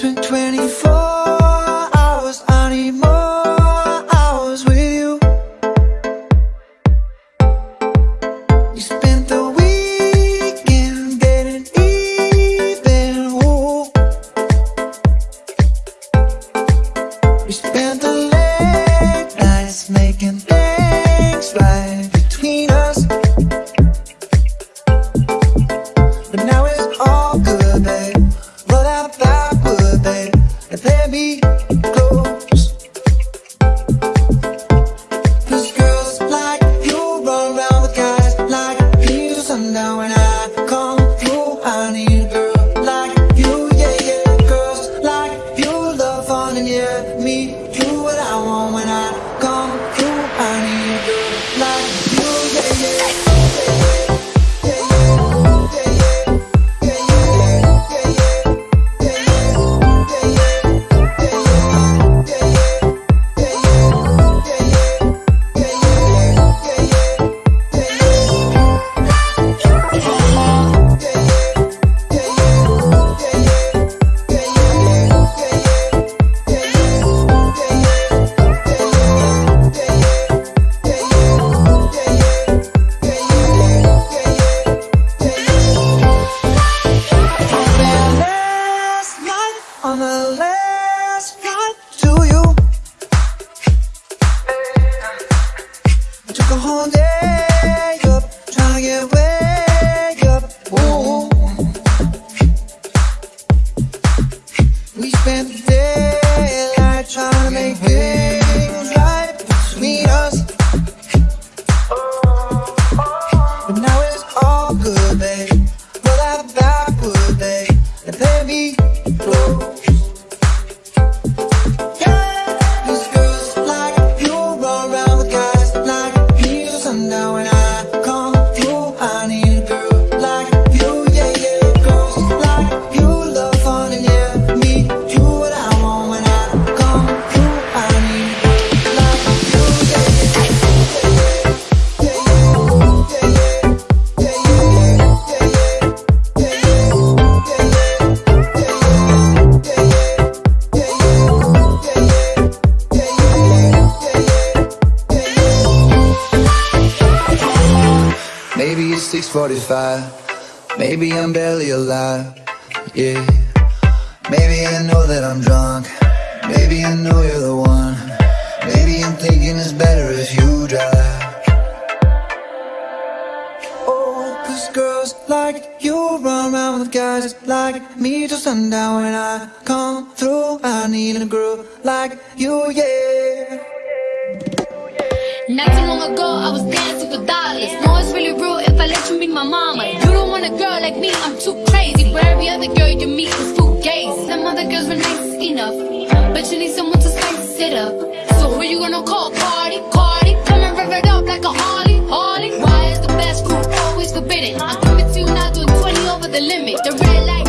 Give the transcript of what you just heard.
It's been 24 hours, I need more hours with you. You spent the weekend getting even, spent the late nights making things right between us. But now it's all good, me night on 6.45 Maybe I'm barely alive Yeah. Maybe I know that I'm drunk. Maybe I know you're the one. Maybe I'm thinking it's better if you drive. Oh, girls like you run around with guys like me till sundown When I come through, I need a girl like you, yeah not too long ago, I was dancing for dollars. No, it's really real if I let you be my mama. You don't want a girl like me, I'm too crazy. But every other girl you meet is full gay. Some other girls were nice enough, but you need someone to spice it up. So who you gonna call? Cardi, Cardi, come and rev it up like a Harley, Harley. Why is the best food always forbidden? I give it to you now, doing 20 over the limit. The red light.